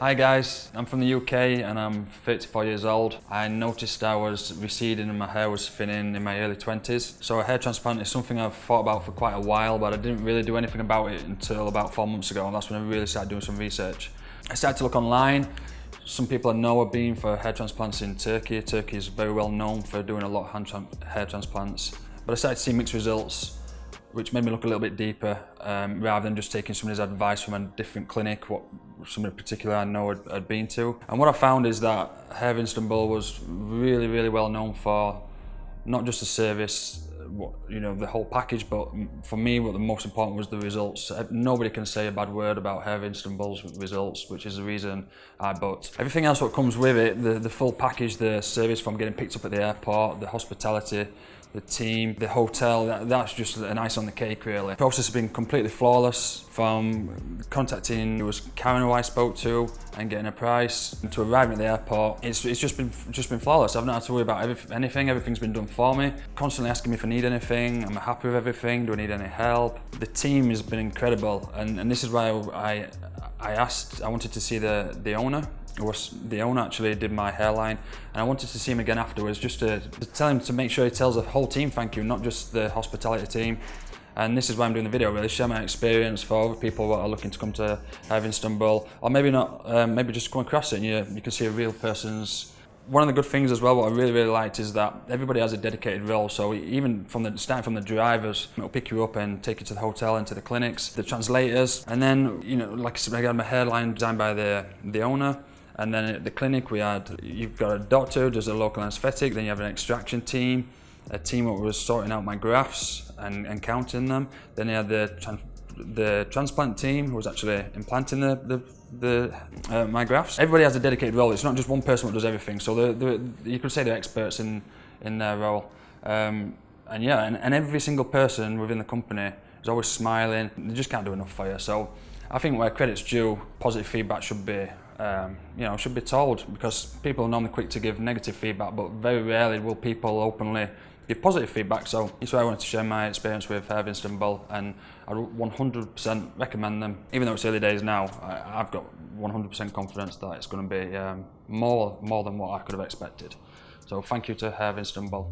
Hi guys, I'm from the UK and I'm 34 years old. I noticed I was receding and my hair was thinning in my early 20s. So a hair transplant is something I've thought about for quite a while but I didn't really do anything about it until about four months ago and that's when I really started doing some research. I started to look online. Some people I know have been for hair transplants in Turkey. Turkey is very well known for doing a lot of hair transplants. But I started to see mixed results which made me look a little bit deeper um, rather than just taking somebody's advice from a different clinic, what somebody particular I know had, had been to. And what I found is that Hair of Istanbul was really, really well known for not just the service, you know, the whole package, but for me, what the most important was the results. Nobody can say a bad word about Hair of Istanbul's results, which is the reason I booked. Everything else that comes with it, the, the full package, the service from getting picked up at the airport, the hospitality, the team, the hotel, that, that's just an ice on the cake really. The process has been completely flawless from contacting, it was Karen who I spoke to and getting a price to arriving at the airport. It's, it's just been just been flawless. I've not had to worry about every, anything, everything's been done for me. Constantly asking me if I need anything, I'm happy with everything, do I need any help? The team has been incredible and, and this is why I, I asked, I wanted to see the, the owner was the owner actually did my hairline and I wanted to see him again afterwards just to, to, tell him to make sure he tells the whole team thank you not just the hospitality team. And this is why I'm doing the video really share my experience for people that are looking to come to Istanbul or maybe not um, maybe just come across it and you, you can see a real person's one of the good things as well, what I really, really liked is that everybody has a dedicated role. So even from the starting from the drivers, it'll pick you up and take you to the hotel and to the clinics, the translators, and then you know, like I said, I got my hairline designed by the the owner. And then at the clinic we had, you've got a doctor, does a local anaesthetic, then you have an extraction team, a team that was sorting out my grafts and, and counting them. Then you had the the transplant team who was actually implanting the, the, the uh, my grafts. Everybody has a dedicated role. It's not just one person that does everything. So the, the, you could say they're experts in, in their role. Um, and yeah, and, and every single person within the company is always smiling. They just can't do enough for you. So I think where credit's due, positive feedback should be um, you know, should be told because people are normally quick to give negative feedback, but very rarely will people openly give positive feedback. So that's why I wanted to share my experience with Hair of Istanbul and I 100% recommend them. Even though it's early days now, I, have got 100% confidence that it's going to be um, more, more than what I could have expected. So thank you to Hair of Istanbul.